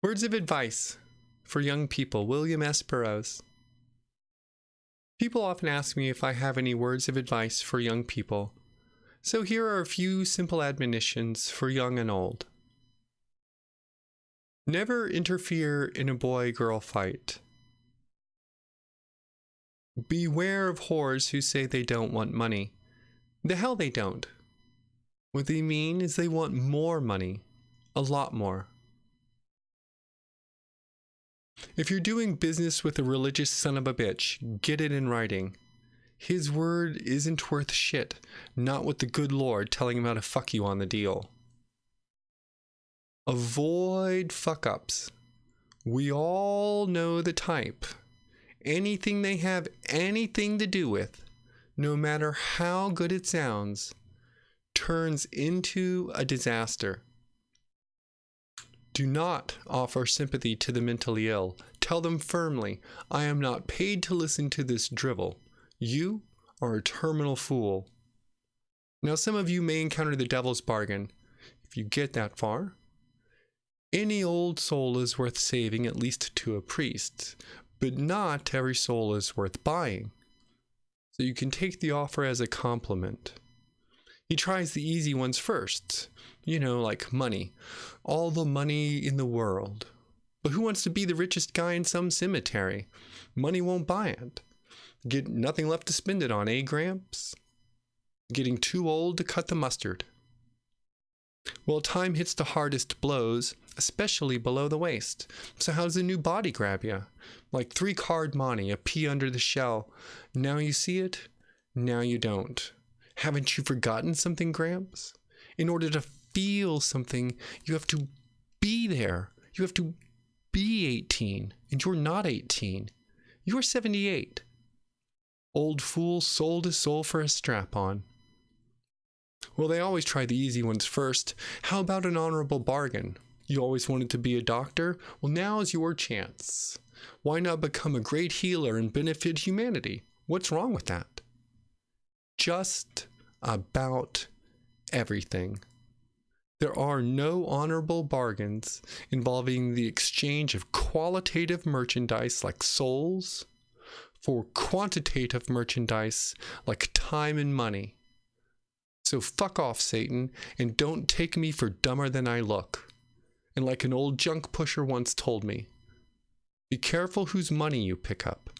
Words of advice for young people, William S. Burroughs. People often ask me if I have any words of advice for young people, so here are a few simple admonitions for young and old. Never interfere in a boy girl fight. Beware of whores who say they don't want money. The hell they don't. What they mean is they want more money. A lot more. If you're doing business with a religious son of a bitch, get it in writing. His word isn't worth shit, not with the good Lord telling him how to fuck you on the deal. Avoid fuck ups. We all know the type. Anything they have anything to do with, no matter how good it sounds, turns into a disaster. Do not offer sympathy to the mentally ill. Tell them firmly, I am not paid to listen to this drivel. You are a terminal fool. Now, some of you may encounter the devil's bargain. If you get that far, any old soul is worth saving, at least to a priest, but not every soul is worth buying. So you can take the offer as a compliment. He tries the easy ones first, you know, like money. All the money in the world. But who wants to be the richest guy in some cemetery? Money won't buy it. Get nothing left to spend it on, eh, Gramps? Getting too old to cut the mustard. Well, time hits the hardest blows, especially below the waist. So how does a new body grab you? Like three card monte, a pea under the shell. Now you see it, now you don't. Haven't you forgotten something, Gramps? In order to feel something, you have to be there. You have to be 18, and you're not 18. You're 78. Old fool sold his soul for a strap on. Well, they always try the easy ones first. How about an honorable bargain? You always wanted to be a doctor? Well, now is your chance. Why not become a great healer and benefit humanity? What's wrong with that? Just about everything. There are no honorable bargains involving the exchange of qualitative merchandise like souls for quantitative merchandise like time and money. So fuck off, Satan, and don't take me for dumber than I look. And like an old junk pusher once told me, be careful whose money you pick up.